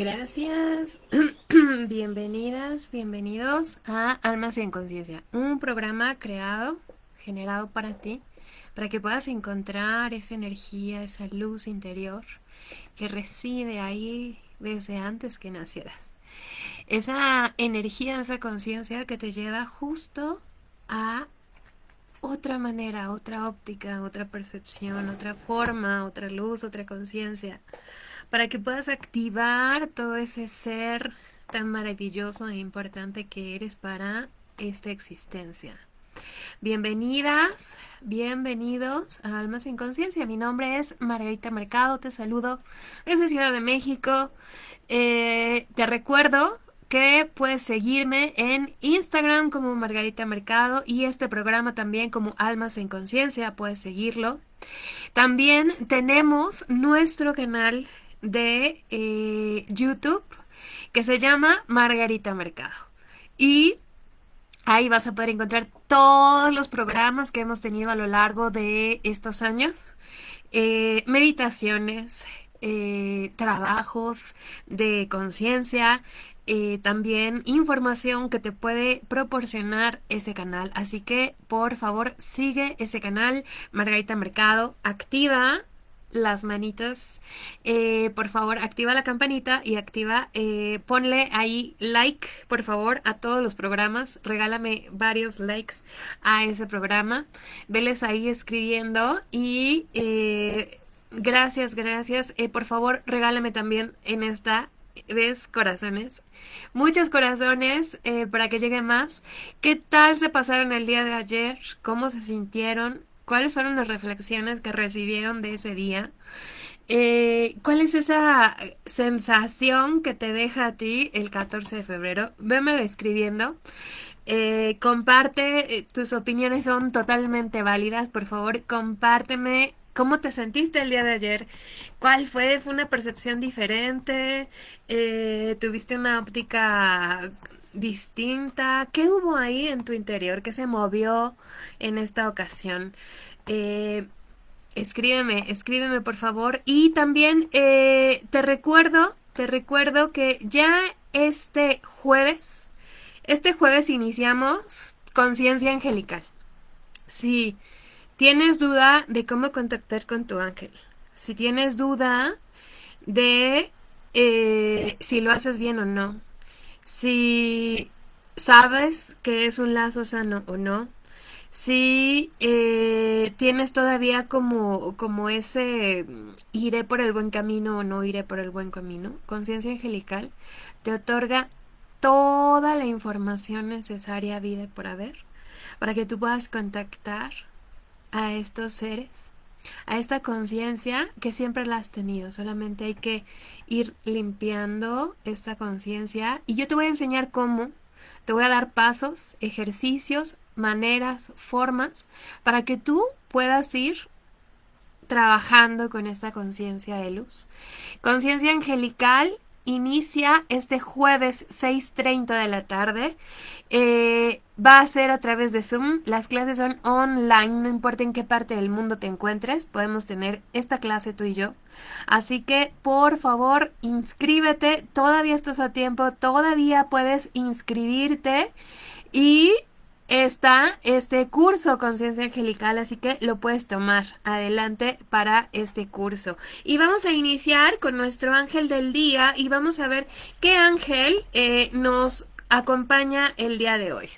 Gracias. Bienvenidas, bienvenidos a Almas en Conciencia, un programa creado, generado para ti, para que puedas encontrar esa energía, esa luz interior que reside ahí desde antes que nacieras. Esa energía, esa conciencia que te lleva justo a otra manera, otra óptica, otra percepción, otra forma, otra luz, otra conciencia, para que puedas activar todo ese ser tan maravilloso e importante que eres para esta existencia. Bienvenidas, bienvenidos a Almas sin Conciencia. Mi nombre es Margarita Mercado, te saludo desde Ciudad de México. Eh, te recuerdo que puedes seguirme en Instagram como Margarita Mercado y este programa también como Almas en Conciencia, puedes seguirlo. También tenemos nuestro canal de eh, YouTube que se llama Margarita Mercado. Y ahí vas a poder encontrar todos los programas que hemos tenido a lo largo de estos años. Eh, meditaciones, eh, trabajos de conciencia, también información que te puede proporcionar ese canal. Así que por favor sigue ese canal, Margarita Mercado, activa las manitas. Eh, por favor, activa la campanita y activa, eh, ponle ahí like, por favor, a todos los programas. Regálame varios likes a ese programa. Veles ahí escribiendo y gracias, gracias. por favor, regálame también en esta ves corazones muchos corazones eh, para que lleguen más. ¿Qué tal se pasaron el día de ayer? ¿Cómo se sintieron? ¿Cuáles fueron las reflexiones que recibieron de ese día? Eh, ¿Cuál es esa sensación que te deja a ti el 14 de febrero? Vémelo escribiendo. Eh, comparte, tus opiniones son totalmente válidas. Por favor, compárteme ¿Cómo te sentiste el día de ayer? ¿Cuál fue? ¿Fue una percepción diferente? Eh, ¿Tuviste una óptica distinta? ¿Qué hubo ahí en tu interior? ¿Qué se movió en esta ocasión? Eh, escríbeme, escríbeme por favor. Y también eh, te recuerdo, te recuerdo que ya este jueves, este jueves iniciamos Conciencia Angelical. Sí. ¿Tienes duda de cómo contactar con tu ángel? Si tienes duda de eh, si lo haces bien o no, si sabes que es un lazo sano o no, si eh, tienes todavía como, como ese iré por el buen camino o no iré por el buen camino, conciencia angelical te otorga toda la información necesaria vida por haber para que tú puedas contactar a estos seres, a esta conciencia que siempre la has tenido. Solamente hay que ir limpiando esta conciencia y yo te voy a enseñar cómo. Te voy a dar pasos, ejercicios, maneras, formas para que tú puedas ir trabajando con esta conciencia de luz. Conciencia angelical inicia este jueves 6.30 de la tarde. Eh, va a ser a través de Zoom. Las clases son online, no importa en qué parte del mundo te encuentres, podemos tener esta clase tú y yo. Así que por favor inscríbete, todavía estás a tiempo, todavía puedes inscribirte y está este curso Conciencia Angelical, así que lo puedes tomar adelante para este curso. Y vamos a iniciar con nuestro ángel del día y vamos a ver qué ángel eh, nos acompaña el día de hoy.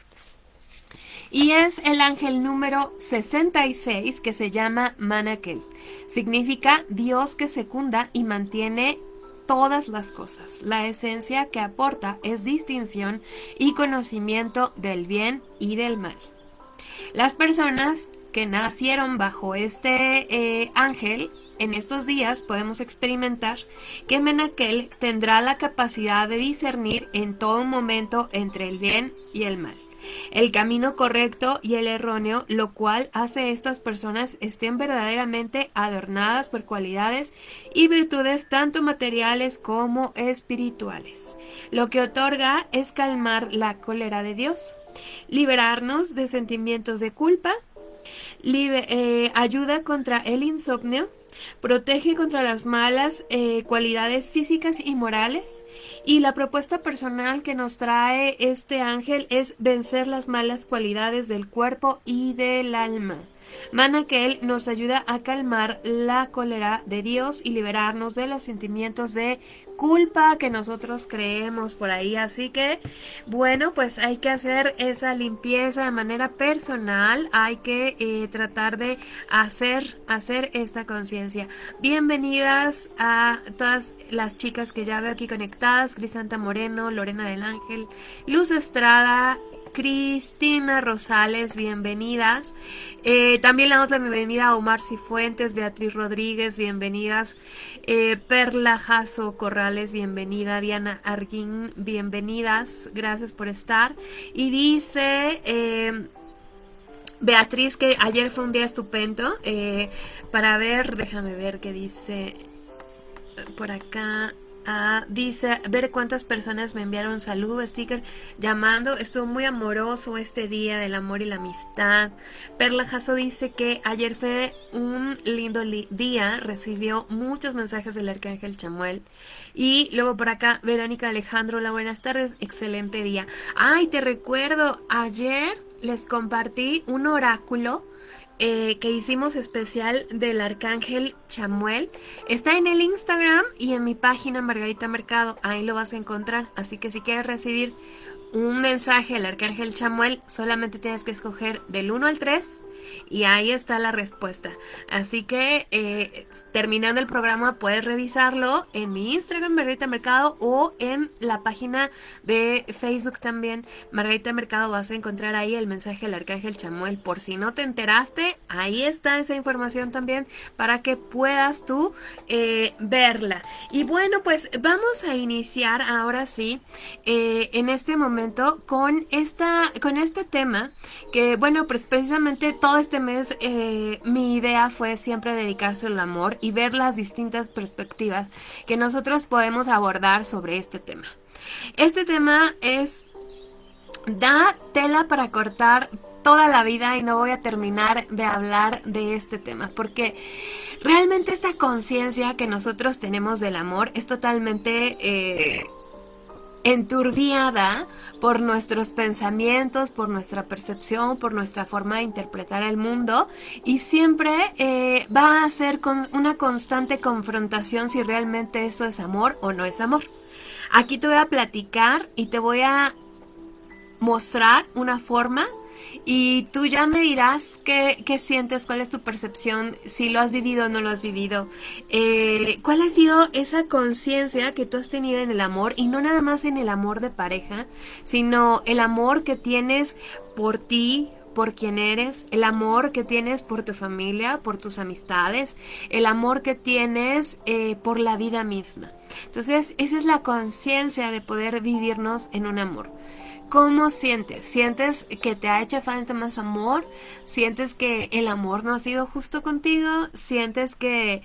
Y es el ángel número 66 que se llama Manakel. Significa Dios que secunda y mantiene todas las cosas. La esencia que aporta es distinción y conocimiento del bien y del mal. Las personas que nacieron bajo este eh, ángel, en estos días podemos experimentar que Menakel tendrá la capacidad de discernir en todo momento entre el bien y el mal el camino correcto y el erróneo, lo cual hace estas personas estén verdaderamente adornadas por cualidades y virtudes tanto materiales como espirituales. Lo que otorga es calmar la cólera de Dios, liberarnos de sentimientos de culpa, eh, ayuda contra el insomnio, protege contra las malas eh, cualidades físicas y morales. Y la propuesta personal que nos trae este ángel es vencer las malas cualidades del cuerpo y del alma. Mana que Él nos ayuda a calmar la cólera de Dios y liberarnos de los sentimientos de culpa que nosotros creemos por ahí. Así que, bueno, pues hay que hacer esa limpieza de manera personal. Hay que eh, tratar de hacer, hacer esta conciencia. Bienvenidas a todas las chicas que ya veo aquí conectadas. Crisanta Moreno, Lorena del Ángel, Luz Estrada, Cristina Rosales, bienvenidas. Eh, también le damos la bienvenida a Omar Cifuentes, Beatriz Rodríguez, bienvenidas. Eh, Perla Jaso Corrales, bienvenida. Diana Arguín, bienvenidas. Gracias por estar. Y dice... Eh, Beatriz, que ayer fue un día estupendo para ver, déjame ver qué dice por acá. Ah, dice, ver cuántas personas me enviaron un saludo, sticker, llamando. Estuvo muy amoroso este día del amor y la amistad. Perla Jasso dice que ayer fue un lindo día, recibió muchos mensajes del arcángel Chamuel. Y luego por acá, Verónica Alejandro, hola, buenas tardes, excelente día. Ay, te recuerdo, ayer les compartí un oráculo eh, que hicimos especial del Arcángel Chamuel. Está en el Instagram y en mi página Margarita Mercado. Ahí lo vas a encontrar. Así que si quieres recibir un mensaje del Arcángel Chamuel, solamente tienes que escoger del 1 al 3 y ahí está la respuesta. Así que eh, terminando el programa puedes revisarlo en mi Instagram Margarita Mercado o en la página de Facebook también Margarita Mercado vas a encontrar ahí el mensaje del Arcángel Chamuel. Por si no te enteraste, ahí está esa información también para que puedas tú eh, verla. Y bueno, pues vamos a iniciar ahora sí eh, en este momento con, esta, con este tema que bueno, pues precisamente todo este mes eh, mi idea fue siempre dedicarse al amor y ver las distintas perspectivas que nosotros podemos abordar sobre este tema. Este tema es, da tela para cortar toda la vida y no voy a terminar de hablar de este tema porque realmente esta conciencia que nosotros tenemos del amor es totalmente... Eh, enturbiada por nuestros pensamientos, por nuestra percepción, por nuestra forma de interpretar el mundo y siempre eh, va a ser con una constante confrontación si realmente eso es amor o no es amor. Aquí te voy a platicar y te voy a mostrar una forma y tú ya me dirás qué, sientes, cuál es tu percepción, si lo has vivido o no lo has vivido. Eh, ¿Cuál ha sido esa conciencia que tú has tenido en el amor? Y no nada más en el amor de pareja, sino el amor que tienes por ti, por quien eres, el amor que tienes por tu familia, por tus amistades, el amor que tienes eh, por la vida misma. Entonces, esa es la conciencia de poder vivirnos en un amor. ¿Cómo sientes? ¿Sientes que te ha hecho falta más amor? ¿Sientes que el amor no ha sido justo contigo? ¿Sientes que,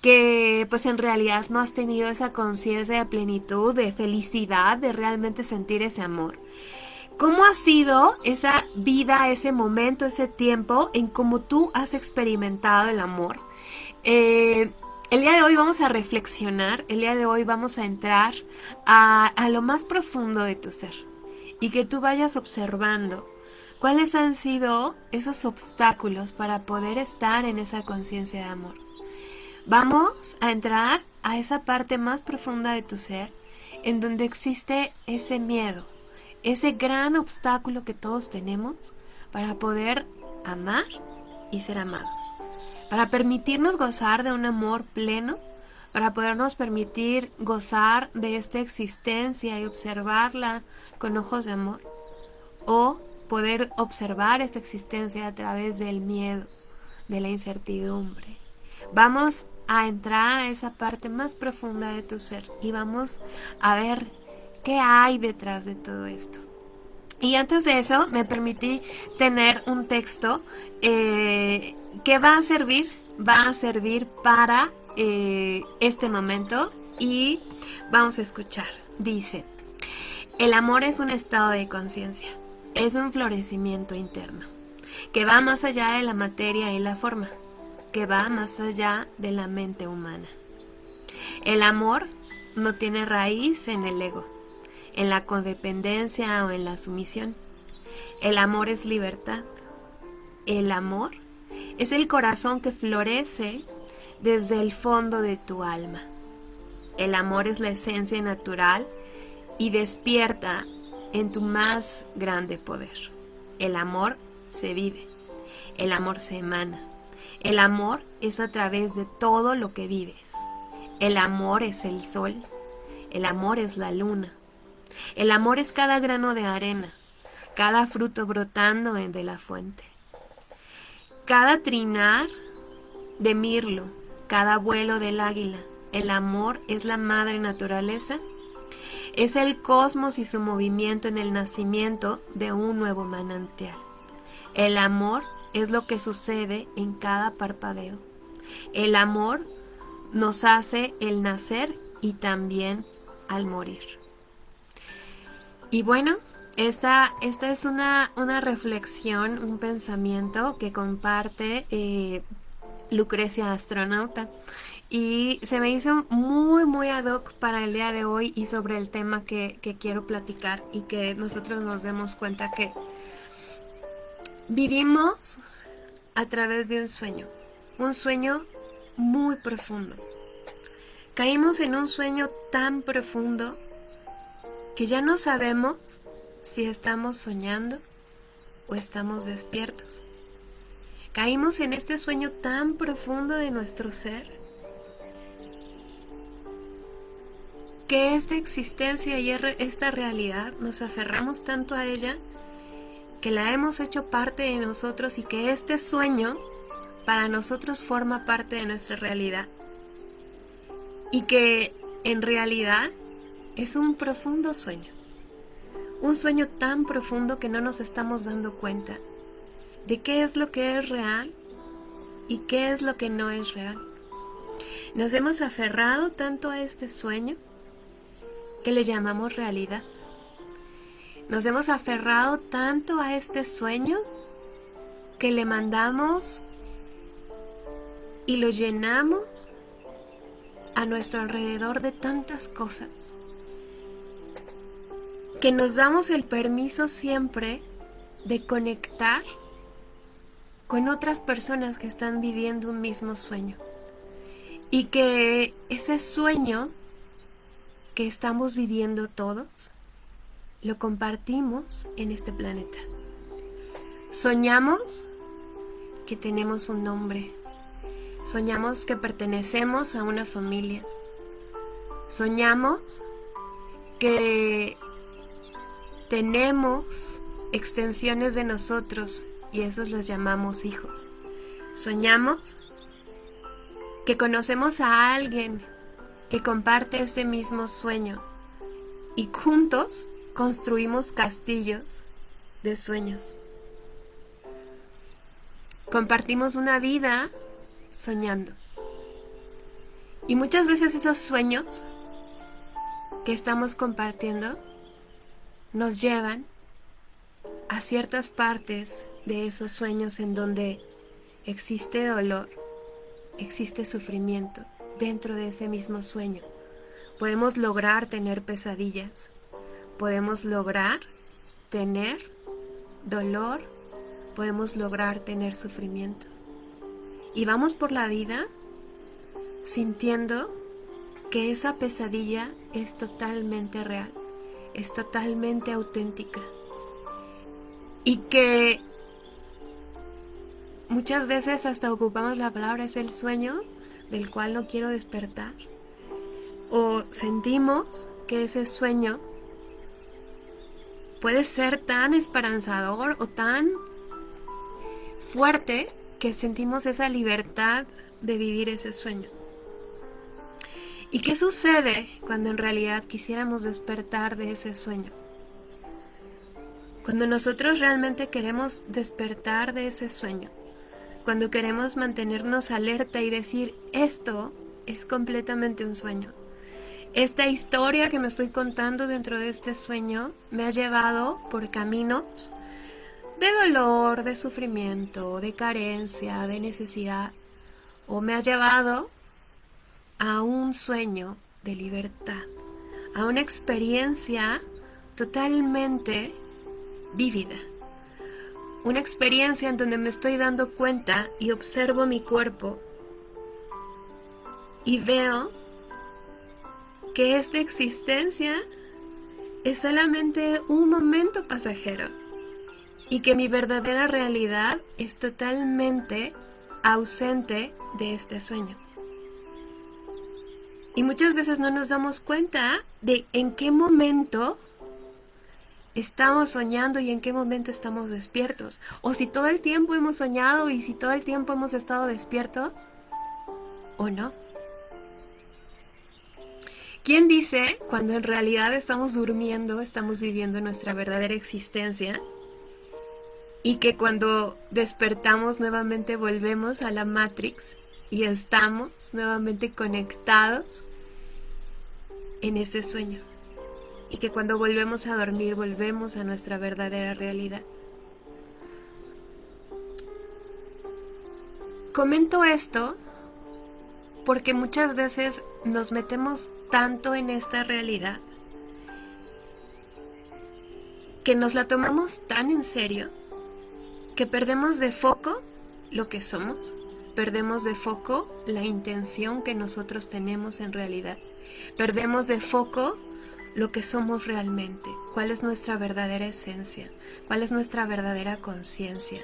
que pues en realidad no has tenido esa conciencia de plenitud, de felicidad, de realmente sentir ese amor? ¿Cómo ha sido esa vida, ese momento, ese tiempo en cómo tú has experimentado el amor? Eh, el día de hoy vamos a reflexionar, el día de hoy vamos a entrar a, a lo más profundo de tu ser y que tú vayas observando cuáles han sido esos obstáculos para poder estar en esa conciencia de amor. Vamos a entrar a esa parte más profunda de tu ser en donde existe ese miedo, ese gran obstáculo que todos tenemos para poder amar y ser amados, para permitirnos gozar de un amor pleno para podernos permitir gozar de esta existencia y observarla con ojos de amor, o poder observar esta existencia a través del miedo, de la incertidumbre. Vamos a entrar a esa parte más profunda de tu ser y vamos a ver qué hay detrás de todo esto. Y antes de eso me permití tener un texto eh, que va a servir, va a servir para eh, este momento y vamos a escuchar. Dice, el amor es un estado de conciencia, es un florecimiento interno, que va más allá de la materia y la forma, que va más allá de la mente humana. El amor no tiene raíz en el ego, en la codependencia o en la sumisión. El amor es libertad. El amor es el corazón que florece desde el fondo de tu alma. El amor es la esencia natural y despierta en tu más grande poder. El amor se vive, el amor se emana. El amor es a través de todo lo que vives. El amor es el sol, el amor es la luna. El amor es cada grano de arena, cada fruto brotando de la fuente. Cada trinar de mirlo, cada vuelo del águila, el amor es la madre naturaleza, es el cosmos y su movimiento en el nacimiento de un nuevo manantial. El amor es lo que sucede en cada parpadeo. El amor nos hace el nacer y también al morir. Y bueno, esta, esta es una, una reflexión, un pensamiento que comparte eh, Lucrecia Astronauta y se me hizo muy muy ad hoc para el día de hoy y sobre el tema que, quiero platicar y que nosotros nos demos cuenta que vivimos a través de un sueño, un sueño muy profundo. Caímos en un sueño tan profundo que ya no sabemos si estamos soñando o estamos despiertos. Caímos en este sueño tan profundo de nuestro ser que esta existencia y esta realidad nos aferramos tanto a ella que la hemos hecho parte de nosotros y que este sueño para nosotros forma parte de nuestra realidad. Y que en realidad es un profundo sueño. Un sueño tan profundo que no nos estamos dando cuenta de qué es lo que es real y qué es lo que no es real. Nos hemos aferrado tanto a este sueño que le llamamos realidad. Nos hemos aferrado tanto a este sueño que le mandamos y lo llenamos a nuestro alrededor de tantas cosas que nos damos el permiso siempre de conectar con otras personas que están viviendo un mismo sueño y que ese sueño que estamos viviendo todos, lo compartimos en este planeta. Soñamos que tenemos un nombre. Soñamos que pertenecemos a una familia. Soñamos que tenemos extensiones de nosotros y esos los llamamos hijos. Soñamos que conocemos a alguien que comparte este mismo sueño y juntos construimos castillos de sueños. Compartimos una vida soñando. Y muchas veces esos sueños que estamos compartiendo nos llevan a ciertas partes de esos sueños en donde existe dolor, existe sufrimiento, dentro de ese mismo sueño. Podemos lograr tener pesadillas, podemos lograr tener dolor, podemos lograr tener sufrimiento. Y vamos por la vida sintiendo que esa pesadilla es totalmente real, es totalmente auténtica. Y que muchas veces hasta ocupamos la palabra es el sueño del cual no quiero despertar. O sentimos que ese sueño puede ser tan esperanzador o tan fuerte que sentimos esa libertad de vivir ese sueño. ¿Y qué sucede cuando en realidad quisiéramos despertar de ese sueño? Cuando nosotros realmente queremos despertar de ese sueño, cuando queremos mantenernos alerta y decir, esto es completamente un sueño. Esta historia que me estoy contando dentro de este sueño me ha llevado por caminos de dolor, de sufrimiento, de carencia, de necesidad. o me ha llevado a un sueño de libertad, a una experiencia totalmente vívida. Una experiencia en donde me estoy dando cuenta y observo mi cuerpo y veo que esta existencia es solamente un momento pasajero y que mi verdadera realidad es totalmente ausente de este sueño. Y muchas veces no nos damos cuenta de en qué momento estamos soñando y en qué momento estamos despiertos. O si todo el tiempo hemos soñado y si todo el tiempo hemos estado despiertos o no. ¿Quién dice cuando en realidad estamos durmiendo, estamos viviendo nuestra verdadera existencia? Y que cuando despertamos nuevamente volvemos a la Matrix y estamos nuevamente conectados en ese sueño. Y que cuando volvemos a dormir volvemos a nuestra verdadera realidad. Comento esto porque muchas veces nos metemos tanto en esta realidad que nos la tomamos tan en serio que perdemos de foco lo que somos, perdemos de foco la intención que nosotros tenemos en realidad, perdemos de foco lo que somos realmente, cuál es nuestra verdadera esencia, cuál es nuestra verdadera conciencia,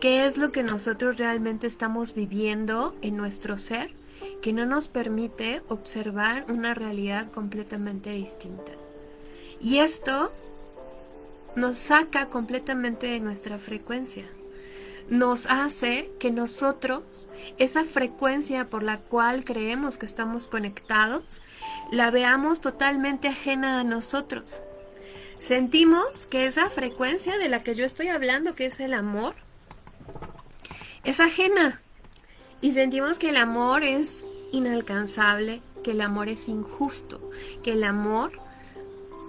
qué es lo que nosotros realmente estamos viviendo en nuestro ser que no nos permite observar una realidad completamente distinta. Y esto nos saca completamente de nuestra frecuencia. Nos hace que nosotros, esa frecuencia por la cual creemos que estamos conectados, la veamos totalmente ajena a nosotros. Sentimos que esa frecuencia de la que yo estoy hablando, que es el amor, es ajena. Y sentimos que el amor es inalcanzable, que el amor es injusto, que el amor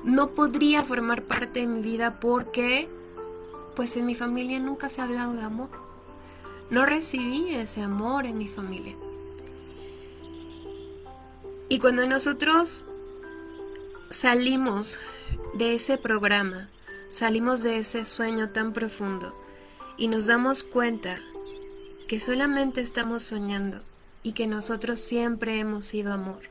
no podría formar parte de mi vida porque pues en mi familia nunca se ha hablado de amor. No recibí ese amor en mi familia. Y cuando nosotros salimos de ese programa, salimos de ese sueño tan profundo y nos damos cuenta que solamente estamos soñando y que nosotros siempre hemos sido amor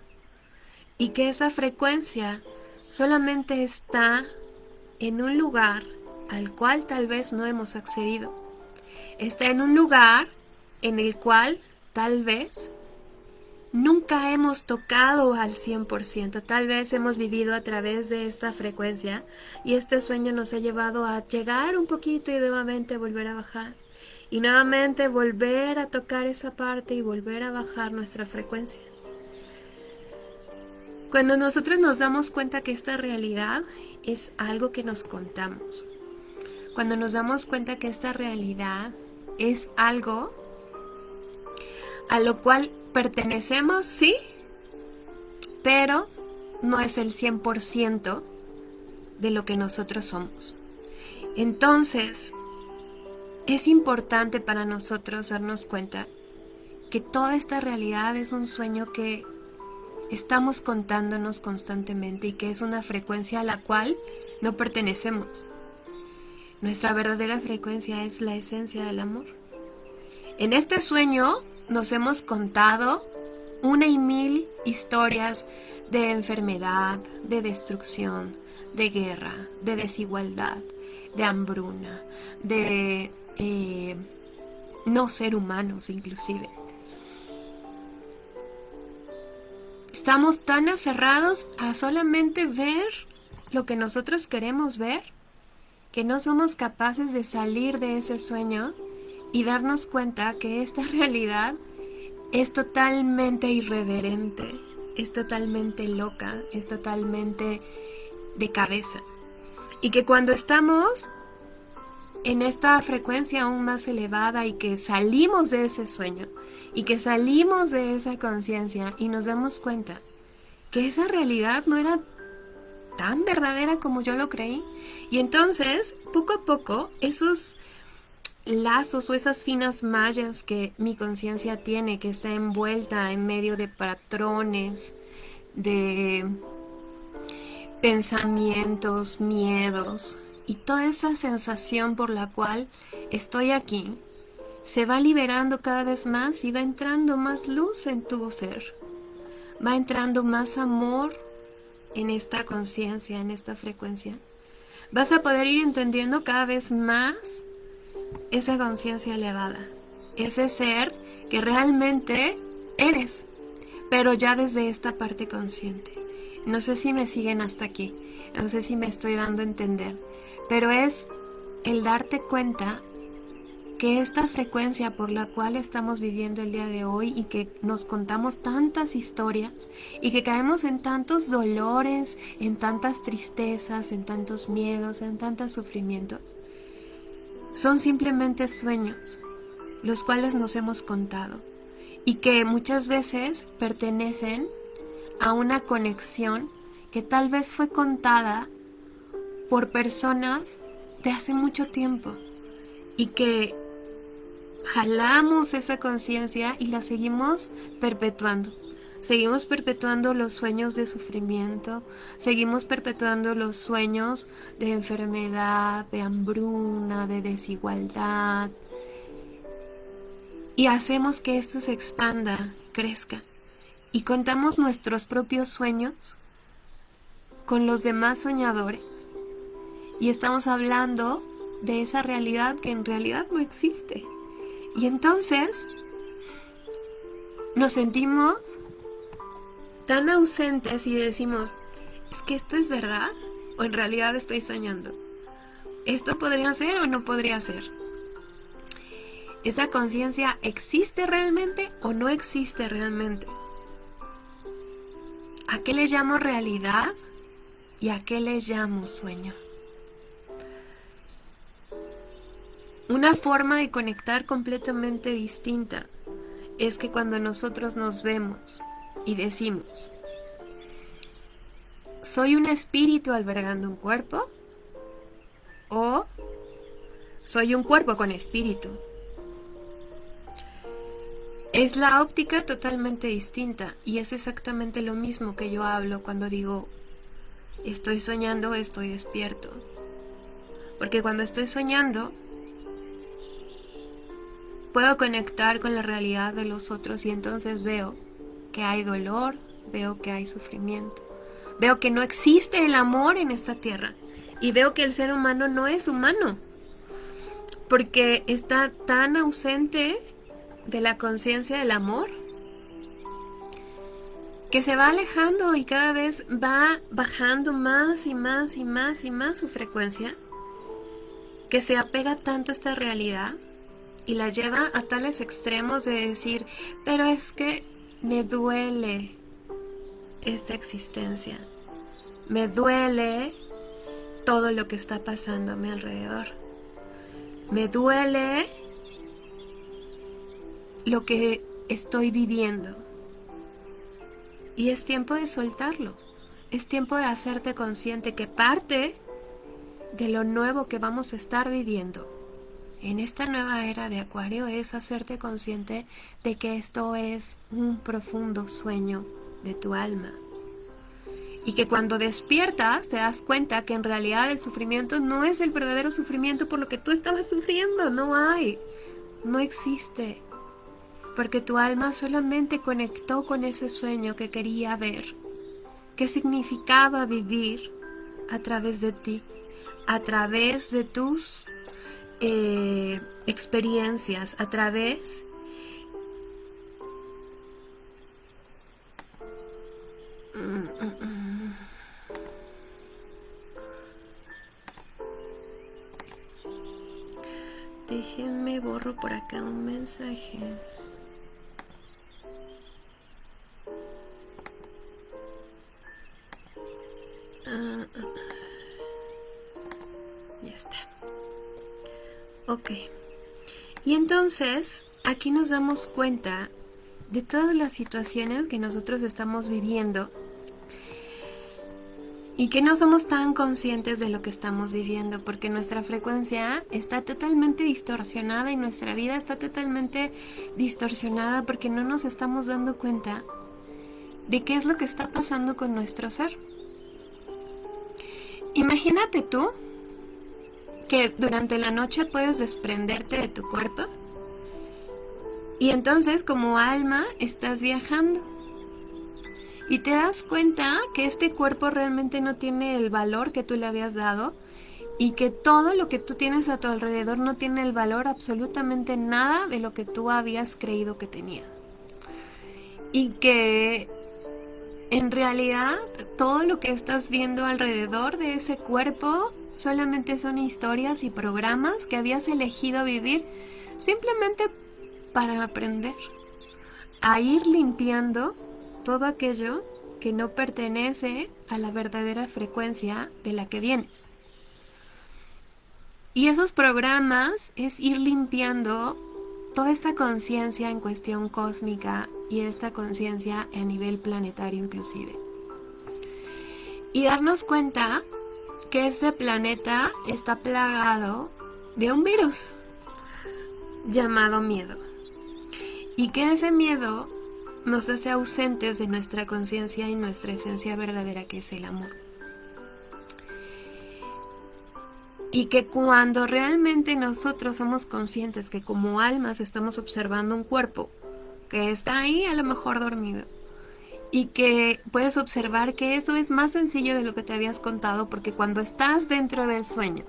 y que esa frecuencia solamente está en un lugar al cual tal vez no hemos accedido. Está en un lugar en el cual tal vez nunca hemos tocado al 100%. Tal vez hemos vivido a través de esta frecuencia y este sueño nos ha llevado a llegar un poquito y nuevamente volver a bajar. Y nuevamente volver a tocar esa parte y volver a bajar nuestra frecuencia. Cuando nosotros nos damos cuenta que esta realidad es algo que nos contamos, cuando nos damos cuenta que esta realidad es algo a lo cual pertenecemos, sí, pero no es el 100% de lo que nosotros somos. Entonces, es importante para nosotros darnos cuenta que toda esta realidad es un sueño que estamos contándonos constantemente y que es una frecuencia a la cual no pertenecemos. Nuestra verdadera frecuencia es la esencia del amor. En este sueño nos hemos contado una y mil historias de enfermedad, de destrucción, de guerra, de desigualdad, de hambruna, de eh, no ser humanos inclusive. Estamos tan aferrados a solamente ver lo que nosotros queremos ver que no somos capaces de salir de ese sueño y darnos cuenta que esta realidad es totalmente irreverente, es totalmente loca, es totalmente de cabeza. Y que cuando estamos en esta frecuencia aún más elevada y que salimos de ese sueño y que salimos de esa conciencia y nos damos cuenta que esa realidad no era tan verdadera como yo lo creí. Y entonces, poco a poco, esos lazos o esas finas mallas que mi conciencia tiene, que está envuelta en medio de patrones, de pensamientos, miedos y toda esa sensación por la cual estoy aquí, se va liberando cada vez más y va entrando más luz en tu ser. Va entrando más amor en esta conciencia, en esta frecuencia. Vas a poder ir entendiendo cada vez más esa conciencia elevada, ese ser que realmente eres, pero ya desde esta parte consciente. No sé si me siguen hasta aquí, no sé si me estoy dando a entender, pero es el darte cuenta que esta frecuencia por la cual estamos viviendo el día de hoy y que nos contamos tantas historias y que caemos en tantos dolores, en tantas tristezas, en tantos miedos, en tantos sufrimientos, son simplemente sueños, los cuales nos hemos contado y que muchas veces pertenecen a una conexión que tal vez fue contada por personas de hace mucho tiempo y que jalamos esa conciencia y la seguimos perpetuando. Seguimos perpetuando los sueños de sufrimiento, seguimos perpetuando los sueños de enfermedad, de hambruna, de desigualdad. Y hacemos que esto se expanda, crezca. Y contamos nuestros propios sueños con los demás soñadores. Y estamos hablando de esa realidad que en realidad no existe. Y entonces nos sentimos tan ausentes y decimos, ¿es que esto es verdad? ¿O en realidad estoy soñando? ¿Esto podría ser o no podría ser? ¿Esa conciencia existe realmente o no existe realmente? ¿A qué le llamo realidad y a qué le llamo sueño? Una forma de conectar completamente distinta es que cuando nosotros nos vemos y decimos, ¿soy un espíritu albergando un cuerpo? ¿O soy un cuerpo con espíritu? Es la óptica totalmente distinta y es exactamente lo mismo que yo hablo cuando digo estoy soñando, estoy despierto. Porque cuando estoy soñando, puedo conectar con la realidad de los otros y entonces veo que hay dolor, veo que hay sufrimiento, veo que no existe el amor en esta tierra y veo que el ser humano no es humano porque está tan ausente de la conciencia del amor que se va alejando y cada vez va bajando más y más y más y más su frecuencia, que se apega tanto a esta realidad y la lleva a tales extremos de decir, pero es que me duele esta existencia. Me duele todo lo que está pasando a mi alrededor. Me duele lo que estoy viviendo. Y es tiempo de soltarlo. Es tiempo de hacerte consciente que parte de lo nuevo que vamos a estar viviendo en esta nueva era de Acuario es hacerte consciente de que esto es un profundo sueño de tu alma. Y que cuando despiertas te das cuenta que en realidad el sufrimiento no es el verdadero sufrimiento por lo que tú estabas sufriendo, no hay, no existe. Porque tu alma solamente conectó con ese sueño que quería ver, que significaba vivir a través de ti, a través de tus eh, experiencias a través Déjenme borro por acá un mensaje. Ah, ah, ah. ya está. Ok. Y entonces, aquí nos damos cuenta de todas las situaciones que nosotros estamos viviendo y que no somos tan conscientes de lo que estamos viviendo porque nuestra frecuencia está totalmente distorsionada y nuestra vida está totalmente distorsionada porque no nos estamos dando cuenta de qué es lo que está pasando con nuestro ser. Imagínate tú que durante la noche puedes desprenderte de tu cuerpo y entonces como alma estás viajando y te das cuenta que este cuerpo realmente no tiene el valor que tú le habías dado y que todo lo que tú tienes a tu alrededor no tiene el valor absolutamente nada de lo que tú habías creído que tenía. Y que en realidad todo lo que estás viendo alrededor de ese cuerpo solamente son historias y programas que habías elegido vivir simplemente para aprender a ir limpiando todo aquello que no pertenece a la verdadera frecuencia de la que vienes. Y esos programas es ir limpiando toda esta conciencia en cuestión cósmica y esta conciencia a nivel planetario inclusive. Y darnos cuenta que este planeta está plagado de un virus llamado miedo. Y que ese miedo nos hace ausentes de nuestra conciencia y nuestra esencia verdadera que es el amor. Y que cuando realmente nosotros somos conscientes que como almas estamos observando un cuerpo que está ahí a lo mejor dormido y que puedes observar que eso es más sencillo de lo que te habías contado porque cuando estás dentro del sueño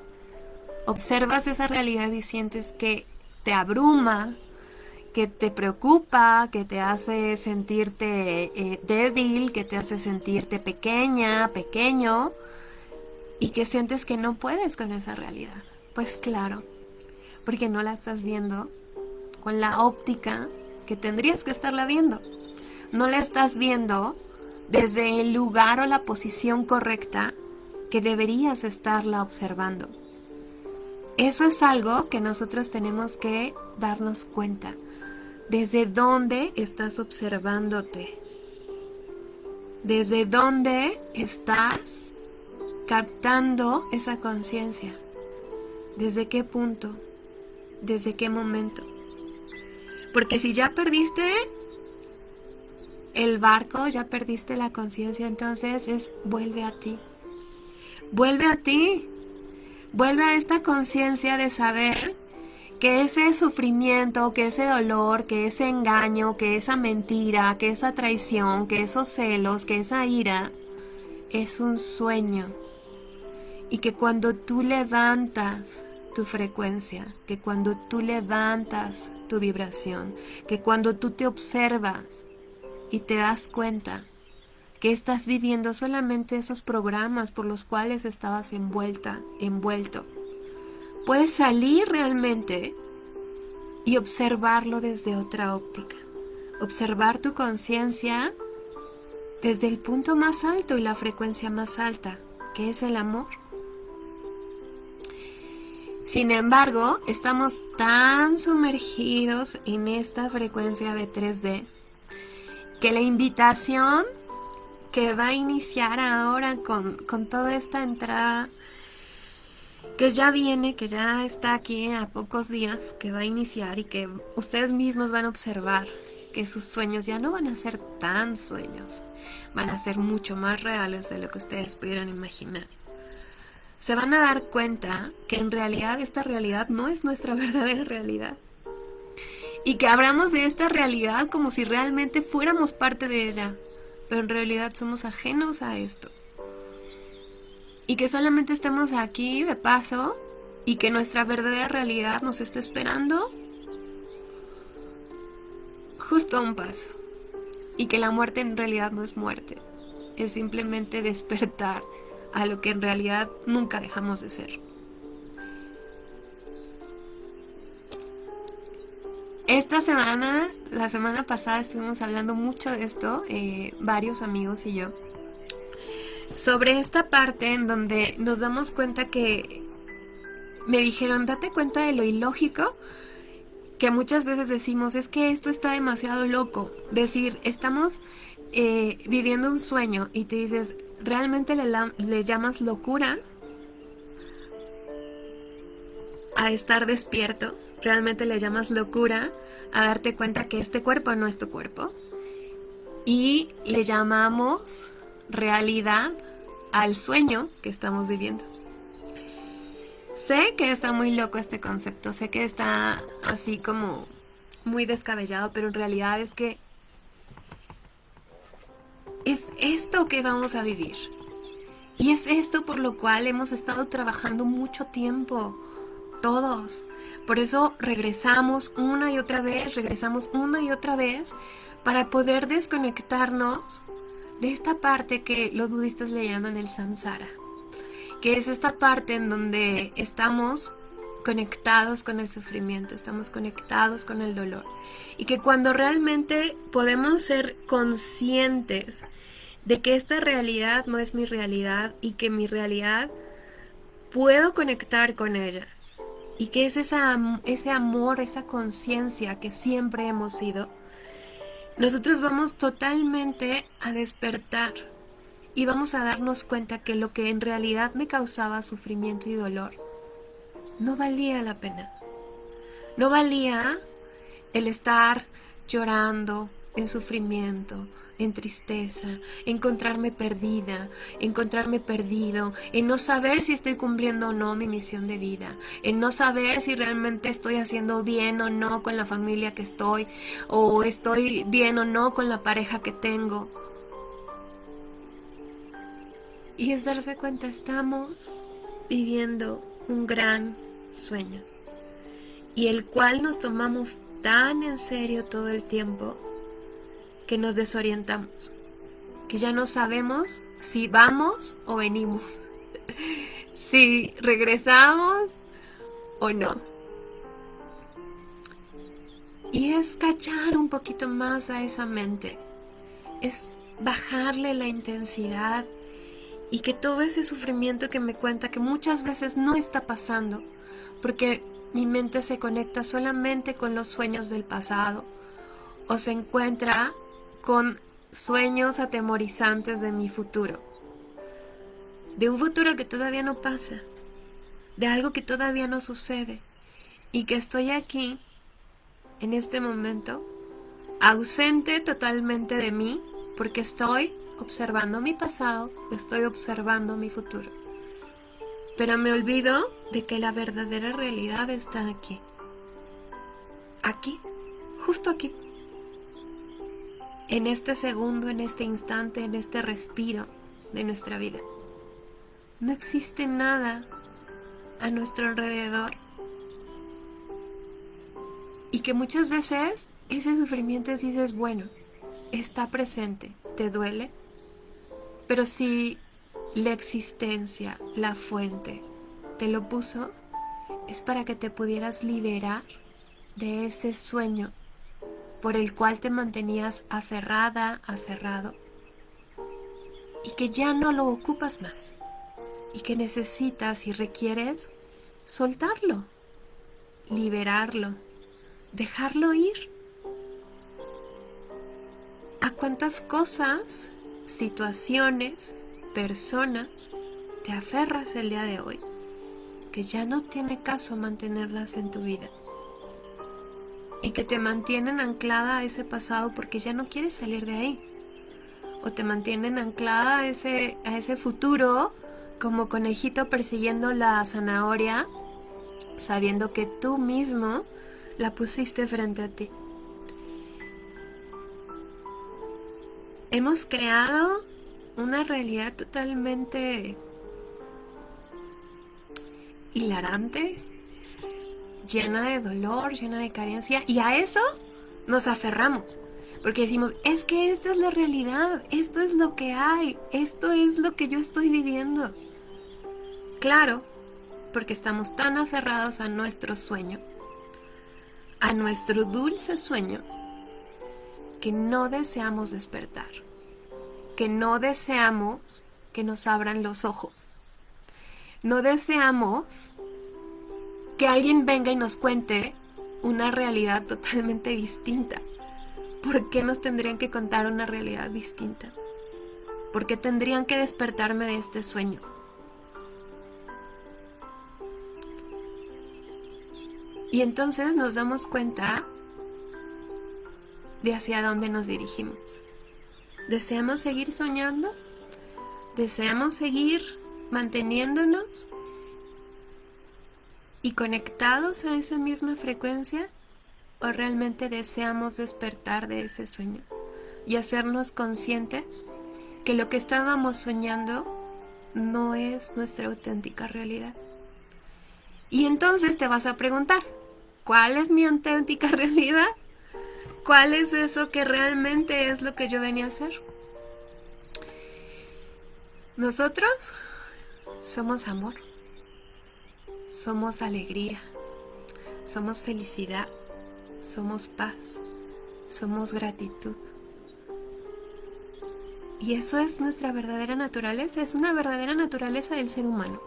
observas esa realidad y sientes que te abruma, que te preocupa, que te hace sentirte eh, débil, que te hace sentirte pequeña, pequeño, y que sientes que no puedes con esa realidad. Pues claro, porque no la estás viendo con la óptica que tendrías que estarla viendo. No la estás viendo desde el lugar o la posición correcta que deberías estarla observando. Eso es algo que nosotros tenemos que darnos cuenta. ¿Desde dónde estás observándote? ¿Desde dónde estás captando esa conciencia? ¿Desde qué punto? ¿Desde qué momento? Porque si ya perdiste el barco, ya perdiste la conciencia, entonces es vuelve a ti. Vuelve a ti. Vuelve a esta conciencia de saber que ese sufrimiento, que ese dolor, que ese engaño, que esa mentira, que esa traición, que esos celos, que esa ira, es un sueño. Y que cuando tú levantas tu frecuencia, que cuando tú levantas tu vibración, que cuando tú te observas y te das cuenta que estás viviendo solamente esos programas por los cuales estabas envuelta, envuelto, puedes salir realmente y observarlo desde otra óptica. Observar tu conciencia desde el punto más alto y la frecuencia más alta, que es el amor. Sin embargo, estamos tan sumergidos en esta frecuencia de 3D que la invitación que va a iniciar ahora con, con toda esta entrada que ya viene, que ya está aquí a pocos días, que va a iniciar y que ustedes mismos van a observar que sus sueños ya no van a ser tan sueños, van a ser mucho más reales de lo que ustedes pudieran imaginar. Se van a dar cuenta que en realidad esta realidad no es nuestra verdadera realidad. Y que hablamos de esta realidad como si realmente fuéramos parte de ella, pero en realidad somos ajenos a esto y que solamente estemos aquí de paso y que nuestra verdadera realidad nos esté esperando justo a un paso y que la muerte en realidad no es muerte, es simplemente despertar a lo que en realidad nunca dejamos de ser. Esta semana, la semana pasada estuvimos hablando mucho de esto, eh, varios amigos y yo sobre esta parte en donde nos damos cuenta que me dijeron, date cuenta de lo ilógico que muchas veces decimos, es que esto está demasiado loco. Decir, estamos eh, viviendo un sueño y te dices, realmente le, le llamas locura a estar despierto, realmente le llamas locura a darte cuenta que este cuerpo no es tu cuerpo. Y le llamamos realidad al sueño que estamos viviendo. Sé que está muy loco este concepto, sé que está así como muy descabellado, pero en realidad es que es esto que vamos a vivir. Y es esto por lo cual hemos estado trabajando mucho tiempo, todos. Por eso regresamos una y otra vez, regresamos una y otra vez para poder desconectarnos de esta parte que los budistas le llaman el samsara, que es esta parte en donde estamos conectados con el sufrimiento, estamos conectados con el dolor. Y que cuando realmente podemos ser conscientes de que esta realidad no es mi realidad y que mi realidad puedo conectar con ella. Y que es esa, ese amor, esa conciencia que siempre hemos sido, nosotros vamos totalmente a despertar y vamos a darnos cuenta que lo que en realidad me causaba sufrimiento y dolor no valía la pena. No valía el estar llorando en sufrimiento, en tristeza, encontrarme perdida, encontrarme perdido, en no saber si estoy cumpliendo o no mi misión de vida, en no saber si realmente estoy haciendo bien o no con la familia que estoy, o estoy bien o no con la pareja que tengo. Y es darse cuenta, estamos viviendo un gran sueño, y el cual nos tomamos tan en serio todo el tiempo que nos desorientamos, que ya no sabemos si vamos o venimos, si regresamos o no. Y es cachar un poquito más a esa mente, es bajarle la intensidad y que todo ese sufrimiento que me cuenta que muchas veces no está pasando, porque mi mente se conecta solamente con los sueños del pasado o se encuentra con sueños atemorizantes de mi futuro, de un futuro que todavía no pasa, de algo que todavía no sucede y que estoy aquí, en este momento, ausente totalmente de mí porque estoy observando mi pasado, estoy observando mi futuro. Pero me olvido de que la verdadera realidad está aquí. Aquí, justo aquí en este segundo, en este instante, en este respiro de nuestra vida. No existe nada a nuestro alrededor. Y que muchas veces ese sufrimiento dices, bueno, está presente, te duele, pero si la existencia, la fuente, te lo puso, es para que te pudieras liberar de ese sueño por el cual te mantenías aferrada, aferrado, y que ya no lo ocupas más, y que necesitas y requieres soltarlo, liberarlo, dejarlo ir. ¿A cuántas cosas, situaciones, personas te aferras el día de hoy que ya no tiene caso mantenerlas en tu vida? Y que te mantienen anclada a ese pasado porque ya no quieres salir de ahí. O te mantienen anclada a ese, a ese futuro como conejito persiguiendo la zanahoria, sabiendo que tú mismo la pusiste frente a ti. Hemos creado una realidad totalmente hilarante, llena de dolor, llena de carencia, y a eso nos aferramos. Porque decimos, es que esta es la realidad, esto es lo que hay, esto es lo que yo estoy viviendo. Claro, porque estamos tan aferrados a nuestro sueño, a nuestro dulce sueño, que no deseamos despertar, que no deseamos que nos abran los ojos, no deseamos que alguien venga y nos cuente una realidad totalmente distinta. ¿Por qué nos tendrían que contar una realidad distinta? ¿Por qué tendrían que despertarme de este sueño? Y entonces nos damos cuenta de hacia dónde nos dirigimos. ¿Deseamos seguir soñando? ¿Deseamos seguir manteniéndonos y conectados a esa misma frecuencia? ¿O realmente deseamos despertar de ese sueño y hacernos conscientes que lo que estábamos soñando no es nuestra auténtica realidad? Y entonces te vas a preguntar, ¿cuál es mi auténtica realidad? ¿Cuál es eso que realmente es lo que yo venía a hacer? Nosotros somos amor, somos alegría, somos felicidad, somos paz, somos gratitud. Y eso es nuestra verdadera naturaleza, es una verdadera naturaleza del ser humano.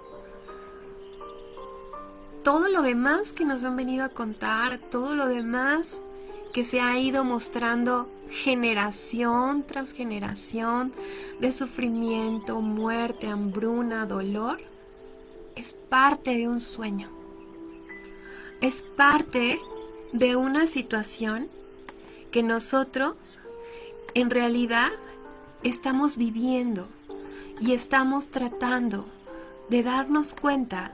Todo lo demás que nos han venido a contar, todo lo demás que se ha ido mostrando generación tras generación de sufrimiento, muerte, hambruna, dolor, es parte de un sueño. Es parte de una situación que nosotros en realidad estamos viviendo y estamos tratando de darnos cuenta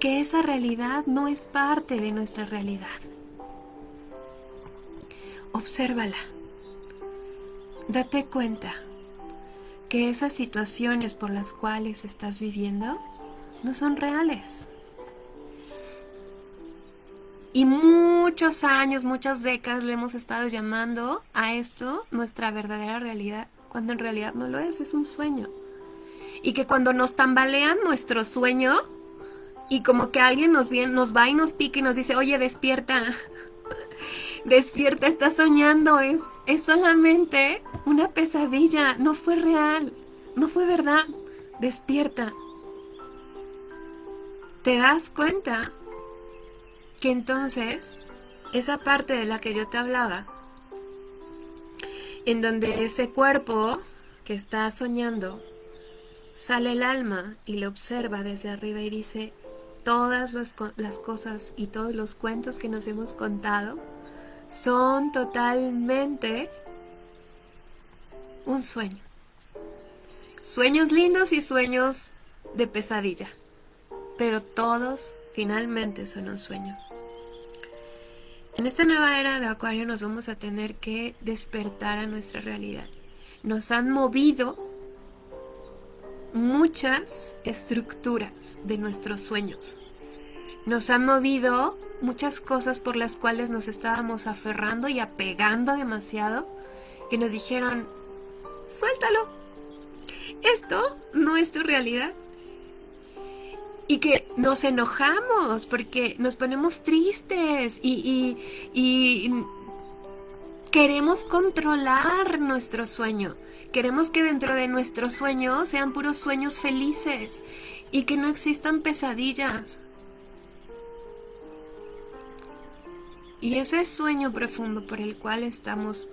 que esa realidad no es parte de nuestra realidad. Obsérvala. Date cuenta que esas situaciones por las cuales estás viviendo no son reales. Y muchos años, muchas décadas le hemos estado llamando a esto nuestra verdadera realidad, cuando en realidad no lo es, es un sueño. Y que cuando nos tambalean nuestro sueño y como que alguien nos, viene, nos va y nos pica y nos dice, oye, despierta, despierta, estás soñando, es, es solamente una pesadilla, no fue real, no fue verdad, despierta. ¿Te das cuenta que entonces esa parte de la que yo te hablaba, en donde ese cuerpo que está soñando, sale el alma y lo observa desde arriba y dice, todas las cosas y todos los cuentos que nos hemos contado son totalmente un sueño. Sueños lindos y sueños de pesadilla, pero todos finalmente son un sueño. En esta nueva era de Acuario nos vamos a tener que despertar a nuestra realidad. Nos han movido muchas estructuras de nuestros sueños. Nos han movido muchas cosas por las cuales nos estábamos aferrando y apegando demasiado que nos dijeron, suéltalo, esto no es tu realidad. Y que nos enojamos porque nos ponemos tristes y, y queremos controlar nuestro sueño. Queremos que dentro de nuestro sueño sean puros sueños felices y que no existan pesadillas. Y ese sueño profundo por el cual estamos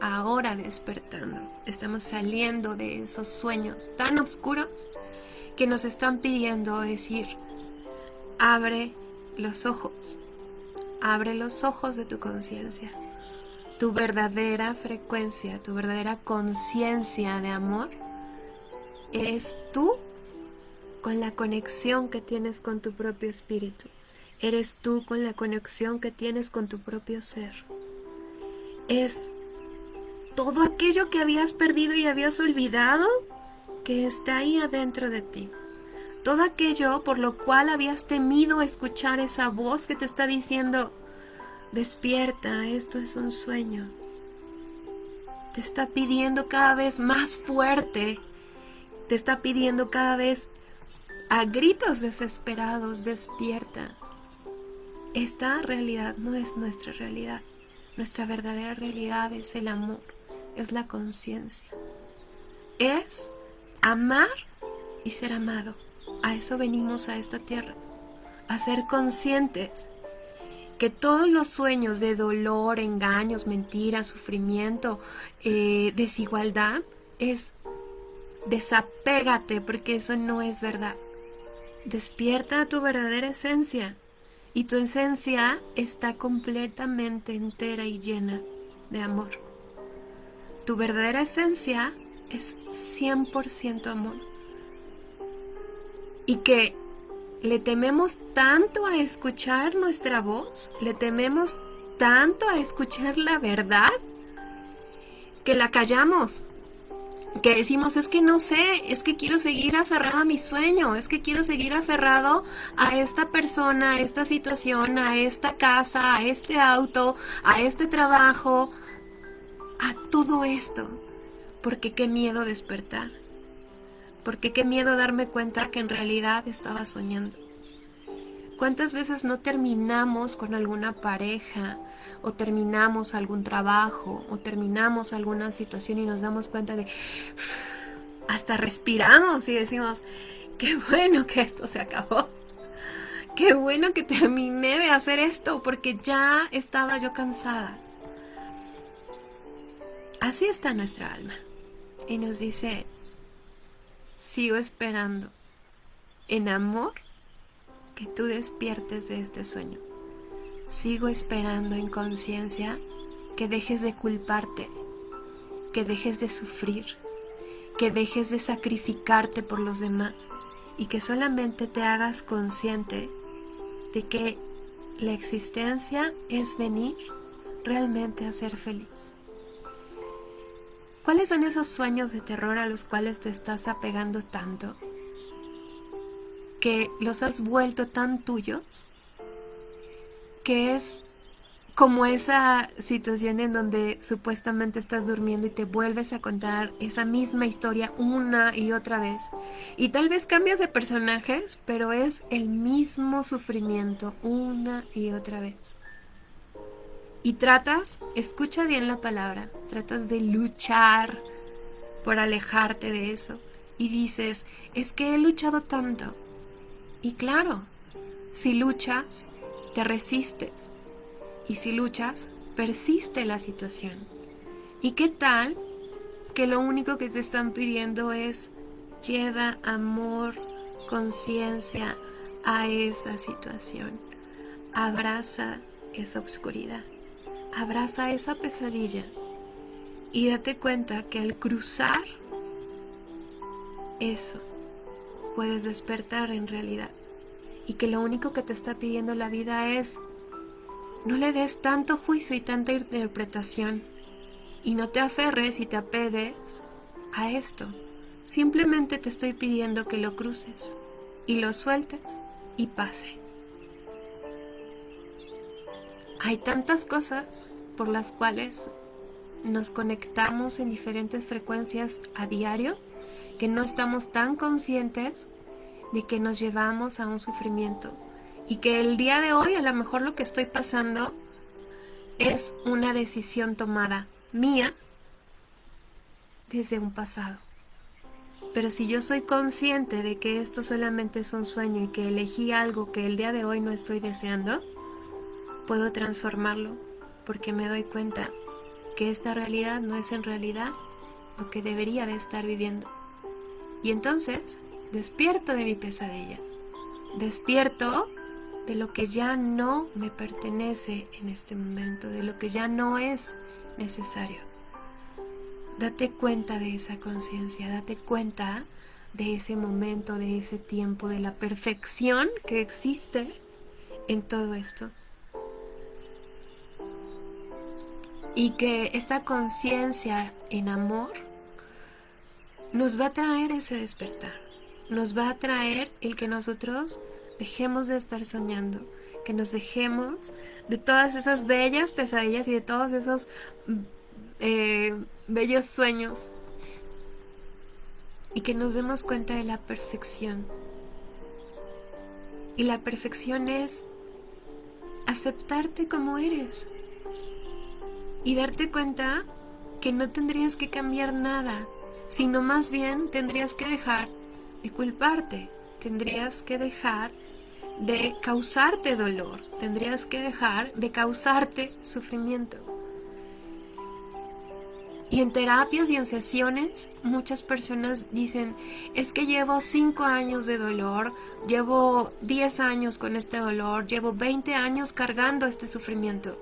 ahora despertando, estamos saliendo de esos sueños tan oscuros que nos están pidiendo decir, abre los ojos, abre los ojos de tu conciencia, tu verdadera frecuencia, tu verdadera conciencia de amor, eres tú con la conexión que tienes con tu propio espíritu. Eres tú con la conexión que tienes con tu propio ser. Es todo aquello que habías perdido y habías olvidado que está ahí adentro de ti. Todo aquello por lo cual habías temido escuchar esa voz que te está diciendo, despierta, esto es un sueño. Te está pidiendo cada vez más fuerte, te está pidiendo cada vez a gritos desesperados, despierta. Esta realidad no es nuestra realidad. Nuestra verdadera realidad es el amor, es la conciencia. Es amar y ser amado. A eso venimos a esta tierra, a ser conscientes que todos los sueños de dolor, engaños, mentiras, sufrimiento, eh, desigualdad, es desapégate porque eso no es verdad. Despierta a tu verdadera esencia y tu esencia está completamente entera y llena de amor. Tu verdadera esencia es 100% amor. Y que le tememos tanto a escuchar nuestra voz, le tememos tanto a escuchar la verdad, que la callamos, que decimos, es que no sé, es que quiero seguir aferrado a mi sueño, es que quiero seguir aferrado a esta persona, a esta situación, a esta casa, a este auto, a este trabajo, a todo esto, porque qué miedo despertar. Porque qué miedo darme cuenta que en realidad estaba soñando. ¿Cuántas veces no terminamos con alguna pareja o terminamos algún trabajo o terminamos alguna situación y nos damos cuenta de hasta respiramos y decimos, qué bueno que esto se acabó. Qué bueno que terminé de hacer esto porque ya estaba yo cansada. Así está nuestra alma. Y nos dice, sigo esperando en amor que tú despiertes de este sueño. Sigo esperando en conciencia que dejes de culparte, que dejes de sufrir, que dejes de sacrificarte por los demás y que solamente te hagas consciente de que la existencia es venir realmente a ser feliz. ¿Cuáles son esos sueños de terror a los cuales te estás apegando tanto? Que los has vuelto tan tuyos que es como esa situación en donde supuestamente estás durmiendo y te vuelves a contar esa misma historia una y otra vez. Y tal vez cambias de personajes, pero es el mismo sufrimiento una y otra vez. Y tratas, escucha bien la palabra, tratas de luchar por alejarte de eso. Y dices, es que he luchado tanto. Y claro, si luchas, te resistes. Y si luchas, persiste la situación. ¿Y qué tal que lo único que te están pidiendo es lleva amor, conciencia a esa situación? Abraza esa oscuridad abraza esa pesadilla y date cuenta que al cruzar eso puedes despertar en realidad y que lo único que te está pidiendo la vida es no le des tanto juicio y tanta interpretación y no te aferres y te apegues a esto. Simplemente te estoy pidiendo que lo cruces y lo sueltes y pase. Hay tantas cosas por las cuales nos conectamos en diferentes frecuencias a diario que no estamos tan conscientes de que nos llevamos a un sufrimiento y que el día de hoy a lo mejor lo que estoy pasando es una decisión tomada mía desde un pasado. Pero si yo soy consciente de que esto solamente es un sueño y que elegí algo que el día de hoy no estoy deseando, puedo transformarlo porque me doy cuenta que esta realidad no es en realidad lo que debería de estar viviendo. Y entonces despierto de mi pesadilla, despierto de lo que ya no me pertenece en este momento, de lo que ya no es necesario. Date cuenta de esa conciencia, date cuenta de ese momento, de ese tiempo, de la perfección que existe en todo esto. Y que esta conciencia en amor nos va a traer ese despertar, nos va a traer el que nosotros dejemos de estar soñando, que nos dejemos de todas esas bellas pesadillas y de todos esos eh, bellos sueños y que nos demos cuenta de la perfección. Y la perfección es aceptarte como eres, y darte cuenta que no tendrías que cambiar nada, sino más bien tendrías que dejar de culparte, tendrías que dejar de causarte dolor, tendrías que dejar de causarte sufrimiento. Y en terapias y en sesiones muchas personas dicen, es que llevo 5 años de dolor, llevo 10 años con este dolor, llevo 20 años cargando este sufrimiento.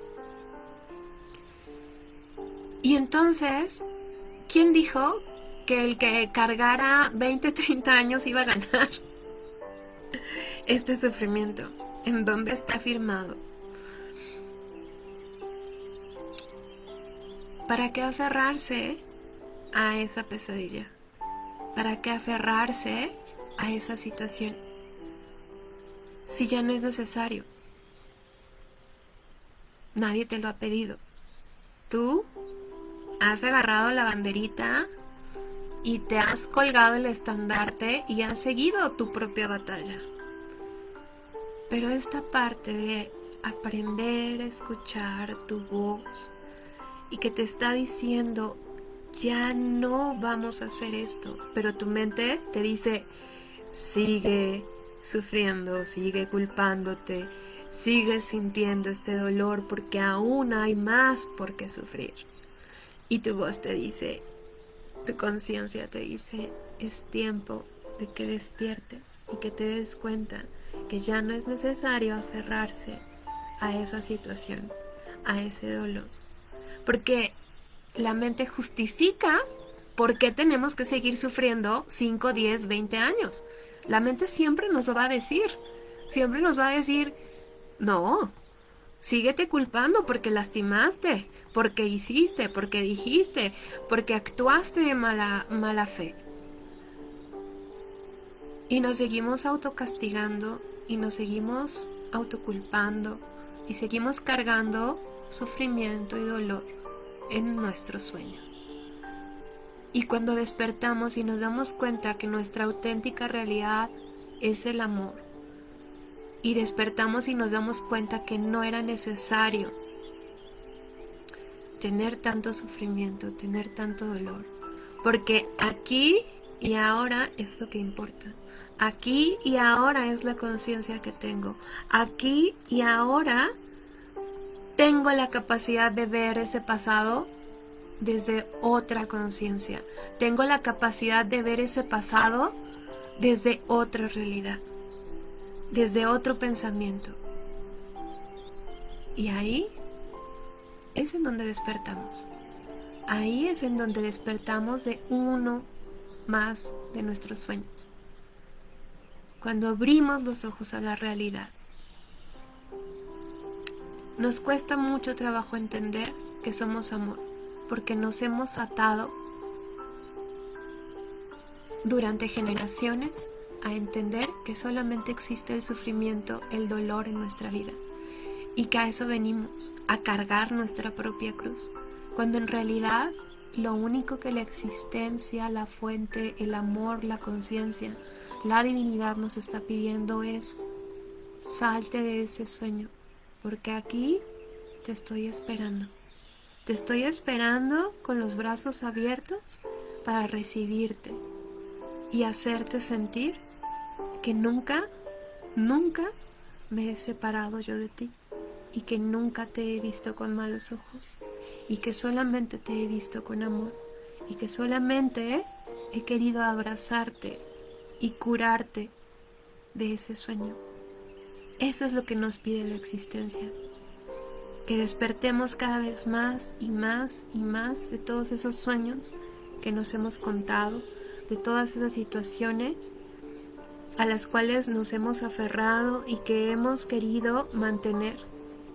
Y entonces, ¿quién dijo que el que cargara 20, 30 años iba a ganar este sufrimiento? ¿En dónde está firmado? ¿Para qué aferrarse a esa pesadilla? ¿Para qué aferrarse a esa situación? Si ya no es necesario. Nadie te lo ha pedido. Tú has agarrado la banderita y te has colgado el estandarte y has seguido tu propia batalla. Pero esta parte de aprender a escuchar tu voz, y que te está diciendo, ya no vamos a hacer esto, pero tu mente te dice, sigue sufriendo, sigue culpándote, sigue sintiendo este dolor porque aún hay más por qué sufrir. Y tu voz te dice, tu conciencia te dice, es tiempo de que despiertes y que te des cuenta que ya no es necesario aferrarse a esa situación, a ese dolor porque la mente justifica por qué tenemos que seguir sufriendo 5, 10, 20 años. La mente siempre nos lo va a decir. Siempre nos va a decir, no, síguete culpando porque lastimaste, porque hiciste, porque dijiste, porque actuaste de mala, mala fe. Y nos seguimos autocastigando y nos seguimos autoculpando y seguimos cargando sufrimiento y dolor en nuestro sueño. Y cuando despertamos y nos damos cuenta que nuestra auténtica realidad es el amor, y despertamos y nos damos cuenta que no era necesario tener tanto sufrimiento, tener tanto dolor, porque aquí y ahora es lo que importa. Aquí y ahora es la conciencia que tengo. Aquí y ahora tengo la capacidad de ver ese pasado desde otra conciencia. Tengo la capacidad de ver ese pasado desde otra realidad, desde otro pensamiento. Y ahí es en donde despertamos. Ahí es en donde despertamos de uno más de nuestros sueños. Cuando abrimos los ojos a la realidad. Nos cuesta mucho trabajo entender que somos amor, porque nos hemos atado durante generaciones a entender que solamente existe el sufrimiento, el dolor en nuestra vida y que a eso venimos, a cargar nuestra propia cruz, cuando en realidad lo único que la existencia, la fuente, el amor, la conciencia, la divinidad nos está pidiendo es salte de ese sueño, porque aquí te estoy esperando. Te estoy esperando con los brazos abiertos para recibirte y hacerte sentir que nunca, nunca me he separado yo de ti y que nunca te he visto con malos ojos y que solamente te he visto con amor y que solamente he querido abrazarte y curarte de ese sueño. Eso es lo que nos pide la existencia. Que despertemos cada vez más y más y más de todos esos sueños que nos hemos contado, de todas esas situaciones a las cuales nos hemos aferrado y que hemos querido mantener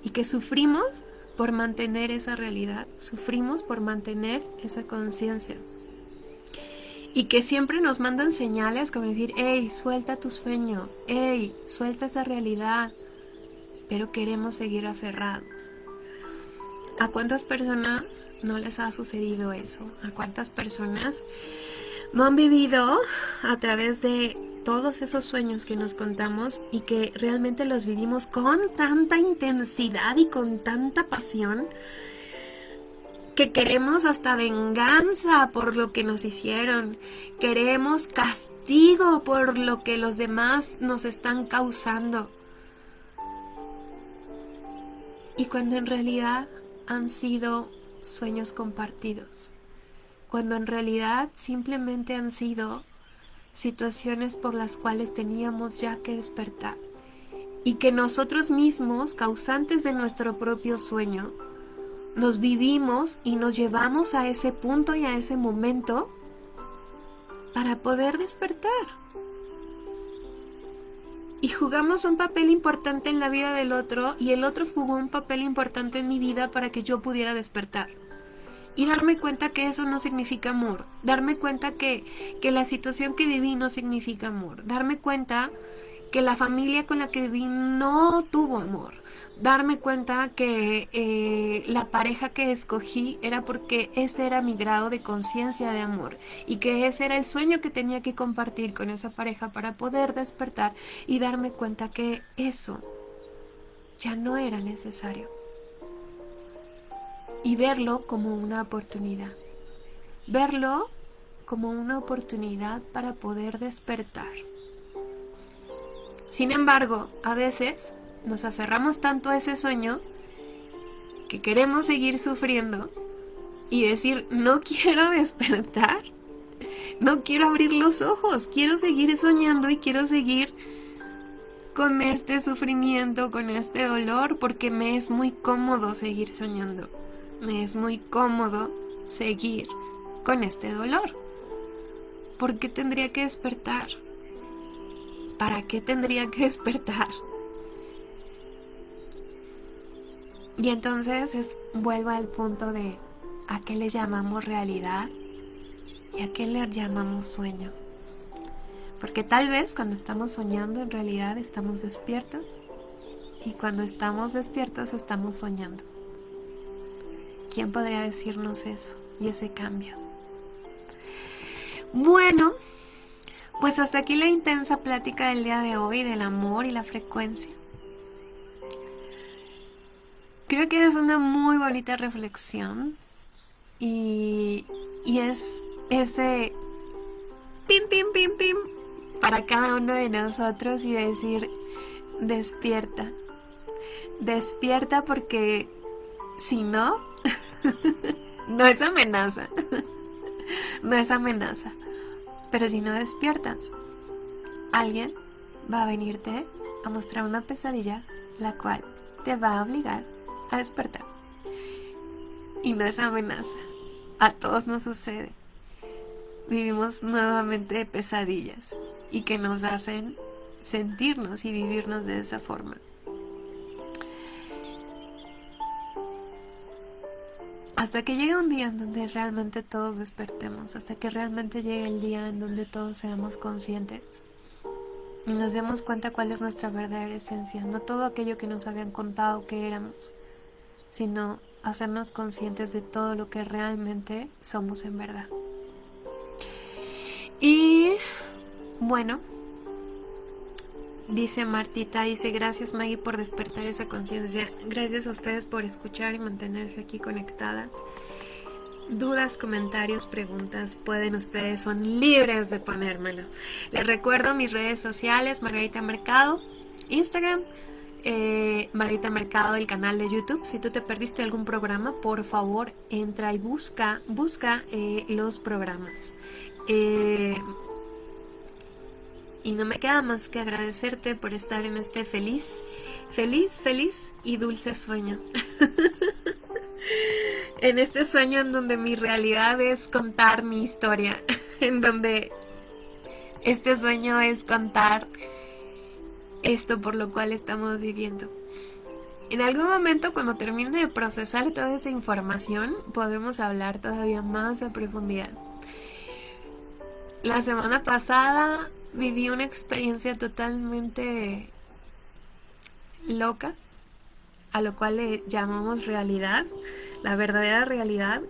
y que sufrimos por mantener esa realidad, sufrimos por mantener esa conciencia y que siempre nos mandan señales como decir, hey, suelta tu sueño, hey, suelta esa realidad, pero queremos seguir aferrados. ¿A cuántas personas no les ha sucedido eso? ¿A cuántas personas no han vivido a través de todos esos sueños que nos contamos y que realmente los vivimos con tanta intensidad y con tanta pasión que queremos hasta venganza por lo que nos hicieron, queremos castigo por lo que los demás nos están causando, y cuando en realidad han sido sueños compartidos, cuando en realidad simplemente han sido situaciones por las cuales teníamos ya que despertar y que nosotros mismos, causantes de nuestro propio sueño, nos vivimos y nos llevamos a ese punto y a ese momento para poder despertar. Y jugamos un papel importante en la vida del otro y el otro jugó un papel importante en mi vida para que yo pudiera despertar y darme cuenta que eso no significa amor, darme cuenta que, que la situación que viví no significa amor, darme cuenta que la familia con la que viví no tuvo amor, darme cuenta que eh, la pareja que escogí era porque ese era mi grado de conciencia de amor y que ese era el sueño que tenía que compartir con esa pareja para poder despertar y darme cuenta que eso ya no era necesario y verlo como una oportunidad. Verlo como una oportunidad para poder despertar. Sin embargo, a veces nos aferramos tanto a ese sueño que queremos seguir sufriendo y decir, no quiero despertar, no quiero abrir los ojos, quiero seguir soñando y quiero seguir con este sufrimiento, con este dolor, porque me es muy cómodo seguir soñando es muy cómodo seguir con este dolor. ¿Por qué tendría que despertar? ¿Para qué tendría que despertar? Y entonces es, vuelvo al punto de a qué le llamamos realidad y a qué le llamamos sueño. Porque tal vez cuando estamos soñando en realidad estamos despiertos y cuando estamos despiertos estamos soñando. ¿Quién podría decirnos eso y ese cambio? Bueno, pues hasta aquí la intensa plática del día de hoy del amor y la frecuencia. Creo que es una muy bonita reflexión y, y es ese pim, pim, pim, pim para cada uno de nosotros y decir, despierta. Despierta porque si no, no es amenaza. no es amenaza. Pero si no despiertas, alguien va a venirte a mostrar una pesadilla la cual te va a obligar a despertar. Y no es amenaza. A todos nos sucede. Vivimos nuevamente pesadillas y que nos hacen sentirnos y vivirnos de esa forma. Hasta que llegue un día en donde realmente todos despertemos, hasta que realmente llegue el día en donde todos seamos conscientes y nos demos cuenta cuál es nuestra verdadera esencia, no todo aquello que nos habían contado que éramos, sino hacernos conscientes de todo lo que realmente somos en verdad. Y bueno, Dice Martita, dice gracias Maggie por despertar esa conciencia. Gracias a ustedes por escuchar y mantenerse aquí conectadas. Dudas, comentarios, preguntas, pueden ustedes, son libres de ponérmelo. Les recuerdo mis redes sociales, Margarita Mercado, Instagram, eh, Margarita Mercado, el canal de YouTube. Si tú te perdiste algún programa, por favor entra y busca, busca eh, los programas. Eh, y no me queda más que agradecerte por estar en este feliz, feliz, feliz y dulce sueño. en este sueño en donde mi realidad es contar mi historia, en donde este sueño es contar esto por lo cual estamos viviendo. En algún momento cuando termine de procesar toda esa información podremos hablar todavía más a profundidad. La semana pasada viví una experiencia totalmente loca, a lo cual le llamamos realidad, la verdadera realidad,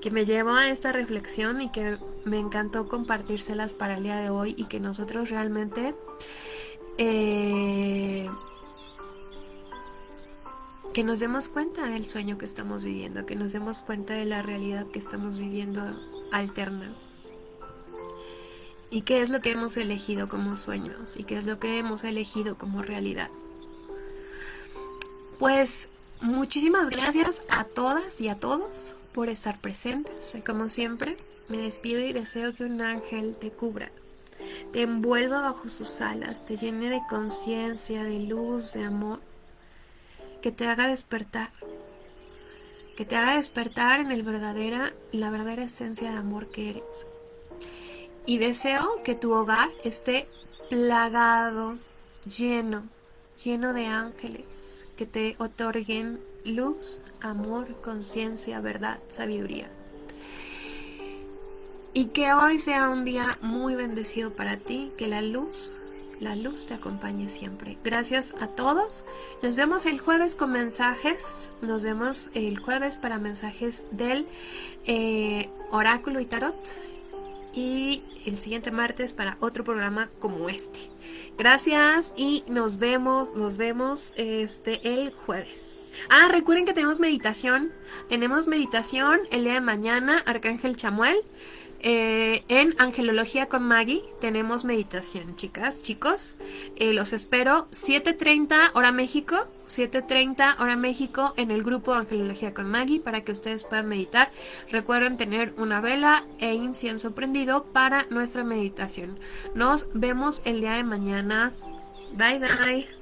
que me llevó a esta reflexión y que me encantó compartírselas para el día de hoy y que nosotros realmente eh, que nos demos cuenta del sueño que estamos viviendo, que nos demos cuenta de la realidad que estamos viviendo alterna y qué es lo que hemos elegido como sueños y qué es lo que hemos elegido como realidad. Pues muchísimas gracias a todas y a todos por estar presentes. Como siempre, me despido y deseo que un ángel te cubra, te envuelva bajo sus alas, te llene de conciencia, de luz, de amor, que te haga despertar, que te haga despertar en el verdadera, la verdadera esencia de amor que eres. Y deseo que tu hogar esté plagado, lleno, lleno de ángeles que te otorguen luz, amor, conciencia, verdad, sabiduría. Y que hoy sea un día muy bendecido para ti, que la luz, la luz te acompañe siempre. Gracias a todos. Nos vemos el jueves con mensajes. Nos vemos el jueves para mensajes del eh, oráculo y tarot. Y el siguiente martes para otro programa como este. Gracias y nos vemos, nos vemos este el jueves. Ah, recuerden que tenemos meditación. Tenemos meditación el día de mañana, Arcángel Chamuel. Eh, en Angelología con Maggie tenemos meditación, chicas, chicos. Eh, los espero 7.30 hora México, 7.30 hora México en el grupo Angelología con Maggie para que ustedes puedan meditar. Recuerden tener una vela e incienso prendido para nuestra meditación. Nos vemos el día de mañana. Bye bye.